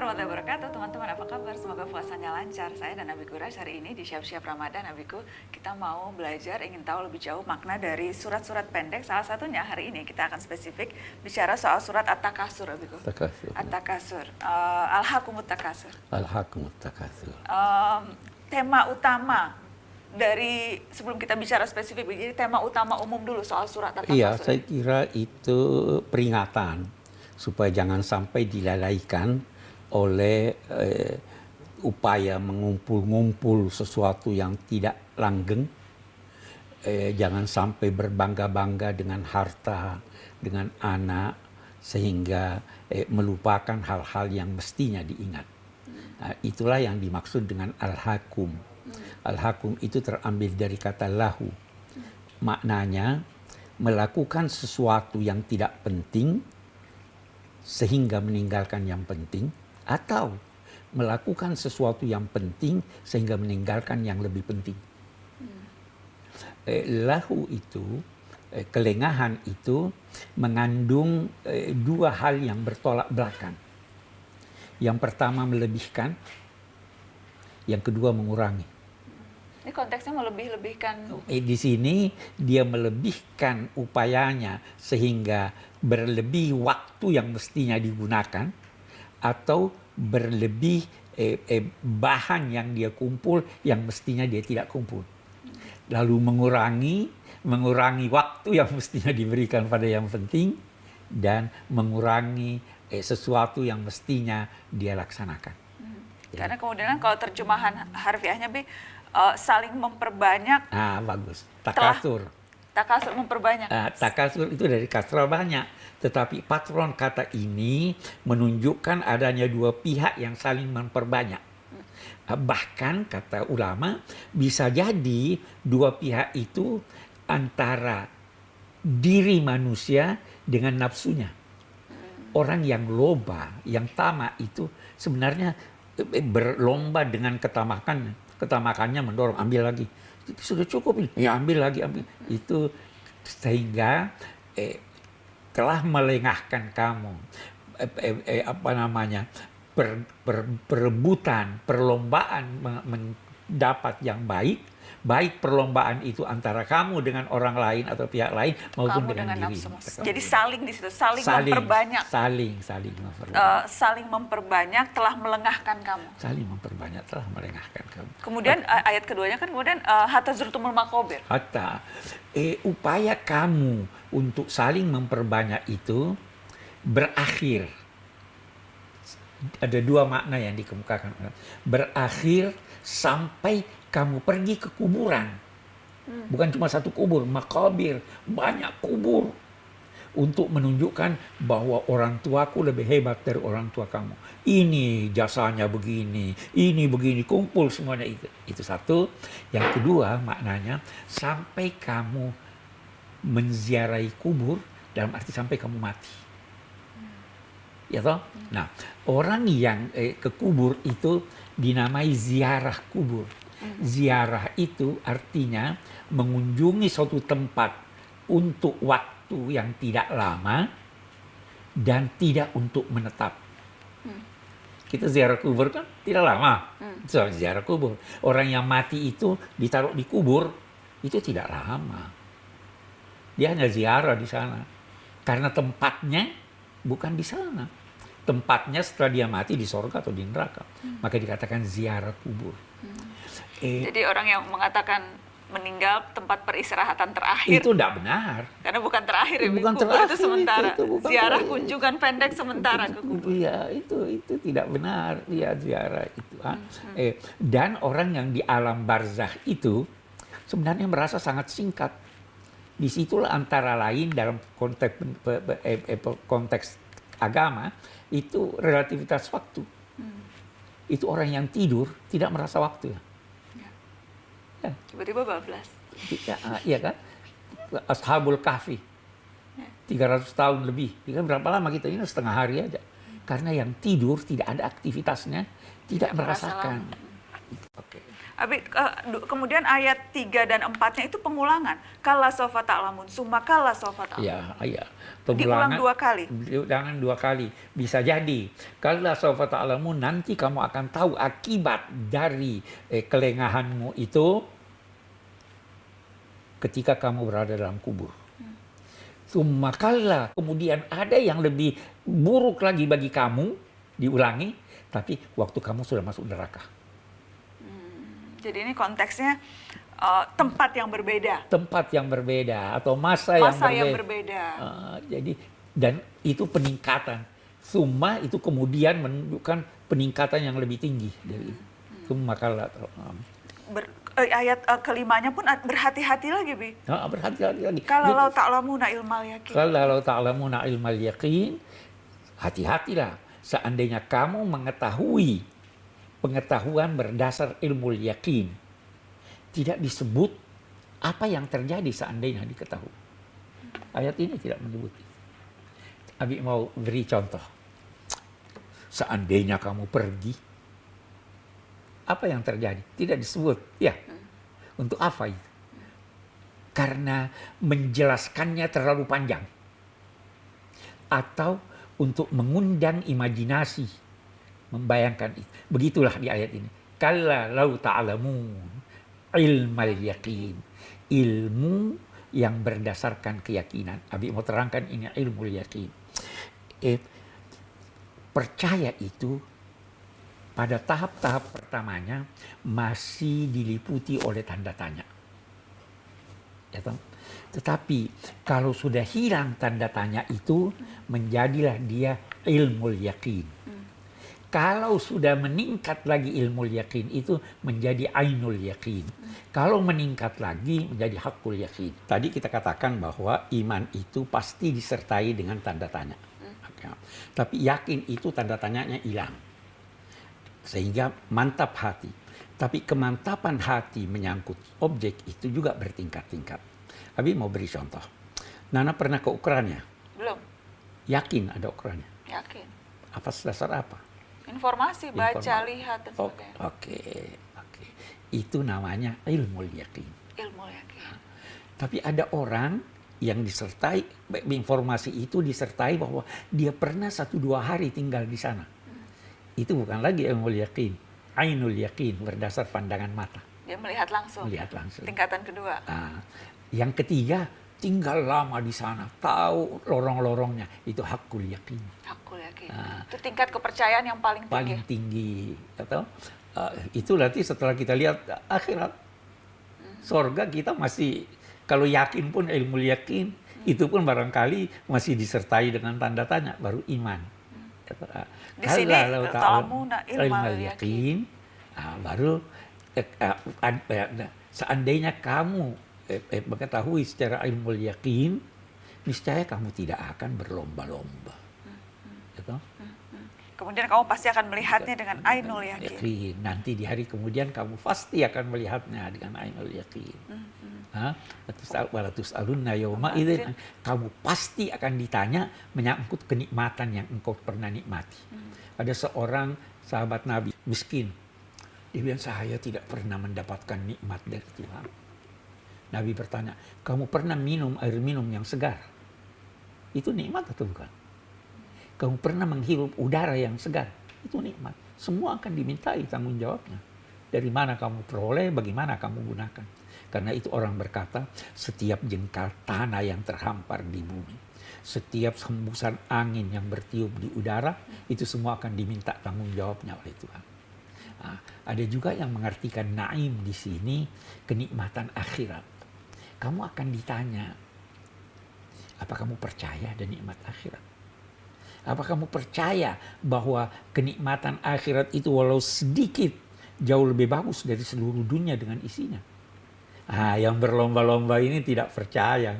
warahmatullahi wabarakatuh. Teman-teman apa kabar? Semoga puasanya lancar. Saya dan Abi Gurash hari ini di siap-siap Ramadan Abiku kita mau belajar ingin tahu lebih jauh makna dari surat-surat pendek. Salah satunya hari ini kita akan spesifik bicara soal surat At-Takasur Abiku Takasur. At-Takasur uh, Al-Hakumut Takasur Alhaqumut takasur. Um, tema utama dari sebelum kita bicara spesifik jadi tema utama umum dulu soal surat At-Takasur Iya, saya kira itu peringatan supaya jangan sampai dilalaikan oleh eh, upaya mengumpul-ngumpul sesuatu yang tidak langgeng. Eh, jangan sampai berbangga-bangga dengan harta, dengan anak, sehingga eh, melupakan hal-hal yang mestinya diingat. Nah, itulah yang dimaksud dengan al-hakum. Al-hakum itu terambil dari kata lahu. Maknanya melakukan sesuatu yang tidak penting sehingga meninggalkan yang penting atau melakukan sesuatu yang penting sehingga meninggalkan yang lebih penting. Eh, lahu itu, eh, kelengahan itu mengandung eh, dua hal yang bertolak belakang. Yang pertama melebihkan, yang kedua mengurangi. ini konteksnya melebih-lebihkan Eh, di sini dia melebihkan upayanya sehingga berlebih waktu yang mestinya digunakan atau berlebih eh, eh, bahan yang dia kumpul yang mestinya dia tidak kumpul. Lalu mengurangi mengurangi waktu yang mestinya diberikan pada yang penting dan mengurangi eh, sesuatu yang mestinya dia laksanakan. Karena kemudian kalau terjemahan harfiahnya Bi eh, saling memperbanyak Ah, bagus. Takasur. Takasur memperbanyak. Ah, takasur itu dari kasrah banyak. Tetapi patron kata ini menunjukkan adanya dua pihak yang saling memperbanyak. Ah, Bahkan kata ulama bisa jadi dua pihak itu antara diri manusia dengan nafsunya. Orang yang loba, yang tamak itu sebenarnya eh, berlomba dengan ketamakannya. Ketamakannya mendorong ambil lagi. Itu sudah cukup. Ya ambil lagi ambil. Itu sehingga eh, telah melengahkan kamu eh, eh, eh, apa namanya per, per- perebutan perlombaan me- mendapat yang baik baik perlombaan itu antara kamu dengan orang lain atau pihak lain maupun Kamu dengan, dengan diri nafsu. Jadi saling di situ, saling, saling memperbanyak, saling saling memperbanyak eh, saling memperbanyak telah melengahkan kamu. saling memperbanyak telah melengahkan kamu Kemudian eh, ayat keduanya kan kemudian eh, hatta zurtumul makobir. Hatta eh, upaya kamu untuk saling memperbanyak itu berakhir. Ada dua makna yang dikemukakan. Berakhir sampai kamu pergi ke kuburan. Bukan cuma satu kubur, makabir, banyak kubur. Untuk menunjukkan bahwa orang tuaku lebih hebat dari orang tua kamu. Ini jasanya begini, ini begini, kumpul semuanya itu. Itu satu. Yang kedua maknanya sampai kamu menziarahi kubur dalam arti sampai kamu mati. Ya toh? Nah, orang yang eh, ke kubur itu dinamai ziarah kubur. Ziarah itu artinya mengunjungi suatu tempat untuk waktu yang tidak lama dan tidak untuk menetap. Kita ziarah kubur kan tidak lama. Soal ziarah kubur. Orang yang mati itu ditaruh di kubur itu tidak lama. Dia hanya ziarah di sana. Karena tempatnya bukan di sana. Tempatnya setelah dia mati di sorga atau di neraka. Maka dikatakan ziarah kubur. Eh, Jadi orang yang mengatakan meninggal tempat peristirahatan terakhir itu tidak benar. karena bukan terakhir ya. Bukan kubur terakhir itu itu, sementara. itu bukan Ziarah terakhir. kunjungan pendek sementara ke kubur. Iya, itu itu tidak benar. Iya, ziarah itu. ah. Eh, dan orang yang di alam barzah itu sebenarnya merasa sangat singkat. Di situlah antara lain dalam konteks eh, eh, pe- konteks agama itu relativitas waktu. Itu orang yang tidur tidak merasa waktu. Ya, Tiba-tiba bablas. tidak, ah, iya kan? Ashabul Kahfi. 300 tahun lebih. Ini kan berapa lama kita ini setengah hari aja. Karena yang tidur tidak ada aktivitasnya, tidak merasa merasakan. Oke. Kemudian ayat 3 dan 4-nya itu pengulangan. Kala sofa ta'lamun, summa kala sofa ta'lamun. Ya, iya. Diulang dua kali. Diulang dua kali. Bisa jadi. Kalau sofa ta'lamu nanti kamu akan tahu akibat dari eh, kelengahanmu itu ketika kamu berada dalam kubur. Summa kalla. Kemudian ada yang lebih buruk lagi bagi kamu, diulangi, tapi waktu kamu sudah masuk neraka. Jadi ini konteksnya eh, tempat yang berbeda, Tempat yang berbeda atau masa, masa yang yang berbeda. berbeda. Ah, jadi dan itu peningkatan. Summa itu kemudian menunjukkan peningkatan yang lebih tinggi dari itu. Summa kalla. Ber- eh, ayat eh, kelimanya pun berhati-hati lagi, Bi. Nah, berhati-hati lagi. Kalau ta'lamuna ilmal yakin. Kalau ta'lamuna ilmal yaqin, hati-hatilah. Seandainya kamu mengetahui pengetahuan berdasar ilmu yakin, tidak disebut apa yang terjadi seandainya diketahui. Ayat ini tidak menyebut. Abi mau beri contoh. Seandainya kamu pergi, apa yang terjadi? Tidak disebut. Ya, untuk apa itu? Karena menjelaskannya terlalu panjang. Atau untuk mengundang imajinasi. Membayangkan itu. Begitulah di ayat ini. Kalla lau ta'lamun ilmal yakin. Ilmu yang berdasarkan keyakinan. Abi mau terangkan ini ilmu yakin. Eh, percaya itu pada tahap-tahap pertamanya masih diliputi oleh tanda tanya. Ya? Tetapi kalau sudah hilang tanda tanya itu menjadilah dia ilmu yakin. Kalau sudah meningkat lagi ilmu yakin itu menjadi ainul yakin. Kalau meningkat lagi menjadi hakul yakin. Tadi kita katakan bahwa iman itu pasti disertai dengan tanda tanya. Oke. Tapi yakin itu tanda tanyanya hilang. Sehingga mantap hati. Tapi kemantapan hati menyangkut objek itu juga bertingkat-tingkat. Abi mau beri contoh. Nana pernah ke ukurannya. Belum, Yakin ada ukurannya. yakin. Apa dasar apa? Informasi, baca, Informasi. lihat dan Oh. Oke, oke. Itu namanya ilmu yakin. Ilmu yakin. Tapi ada orang yang disertai informasi itu disertai bahwa dia pernah satu dua hari tinggal di sana. Itu bukan lagi ilmu yakin, ainul yakin berdasar pandangan mata, Dia melihat langsung. melihat langsung. Tingkatan kedua. Nah, yang ketiga tinggal lama di sana, tahu lorong-lorongnya, itu hakul yakin. Aku yakin. Ah. Itu tingkat kepercayaan yang paling tinggi. paling tinggi atau uh, itu nanti setelah kita lihat akhirat sorga kita masih kalau yakin pun ilmu yakin itu pun barangkali masih disertai dengan tanda tanya baru iman. Atau, uh, Di sini, ta'lamuna ilmal ilmal yakin. ah, baru eh, ah, ad- eh, nah, seandainya kamu eh, eh, mengetahui secara ilmu yakin niscaya kamu tidak akan berlomba-lomba gitu Kemudian kamu pasti akan melihatnya dengan ainul yakin. yakin. Nanti di hari kemudian kamu pasti akan melihatnya dengan ainul yakin. Walatus alunna yawma idzin. Kamu pasti akan ditanya menyangkut kenikmatan yang engkau pernah nikmati. Ada seorang sahabat Nabi miskin. Dia bilang saya tidak pernah mendapatkan nikmat dari Tuhan. Nabi bertanya, kamu pernah minum air minum yang segar? Itu nikmat atau bukan? Kamu pernah menghirup udara yang segar? Itu nikmat. Semua akan dimintai tanggung jawabnya. Dari mana kamu peroleh, bagaimana kamu gunakan. Karena itu orang berkata, setiap jengkal tanah yang terhampar di bumi, setiap hembusan angin yang bertiup di udara, itu semua akan diminta tanggung jawabnya oleh Tuhan. Nah, ada juga yang mengartikan naim di sini kenikmatan akhirat. Kamu akan ditanya, apa kamu percaya ada nikmat akhirat? Apa kamu percaya bahwa kenikmatan akhirat itu walau sedikit jauh lebih bagus dari seluruh dunia dengan isinya? Ah, yang berlomba-lomba ini tidak percaya.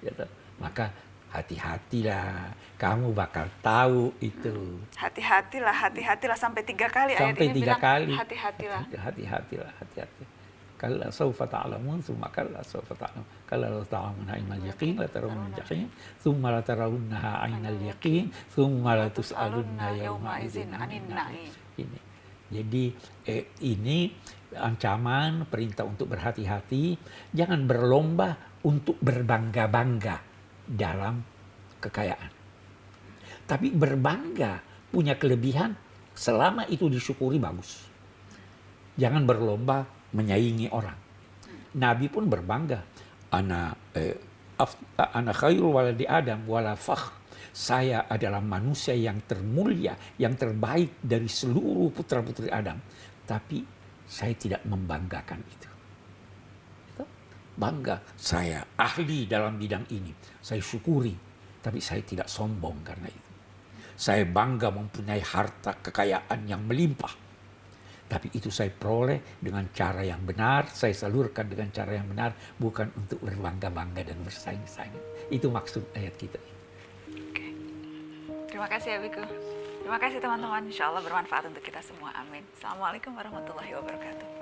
Gitu. Maka hati-hatilah, kamu bakal tahu itu. Hati-hatilah, hati-hatilah sampai tiga kali ayat Sampai ini tiga bilang kali. hati-hatilah. Hati-hatilah, hati-hati. Kalla sawfa ta'lamun, thumma kalla sawfa ta'lamun. Kalla law ta'lamuna ilmal yaqin, la tarawun jahim, thumma la tarawunnaha ainal yaqin, thumma la tus'alunna yawma idzin 'anil na'im. Ini. Jadi eh, ini ancaman perintah untuk berhati-hati, jangan berlomba untuk berbangga-bangga dalam kekayaan. Tapi berbangga punya kelebihan selama itu disyukuri bagus. Jangan berlomba menyaingi orang. Nabi pun berbangga. Ana eh, af, ana khairul waladi Adam wala fakhr. Saya adalah manusia yang termulia, yang terbaik dari seluruh putra-putri Adam. Tapi saya tidak membanggakan. Itu bangga saya ahli dalam bidang ini. Saya syukuri, tapi saya tidak sombong karena itu. Saya bangga mempunyai harta kekayaan yang melimpah. Tapi itu saya peroleh dengan cara yang benar, saya salurkan dengan cara yang benar, bukan untuk berbangga-bangga dan bersaing-saing. Itu maksud ayat kita. Oke. Terima kasih ya Biku. Terima kasih teman-teman. Insya Allah bermanfaat untuk kita semua. Amin. Assalamualaikum warahmatullahi wabarakatuh.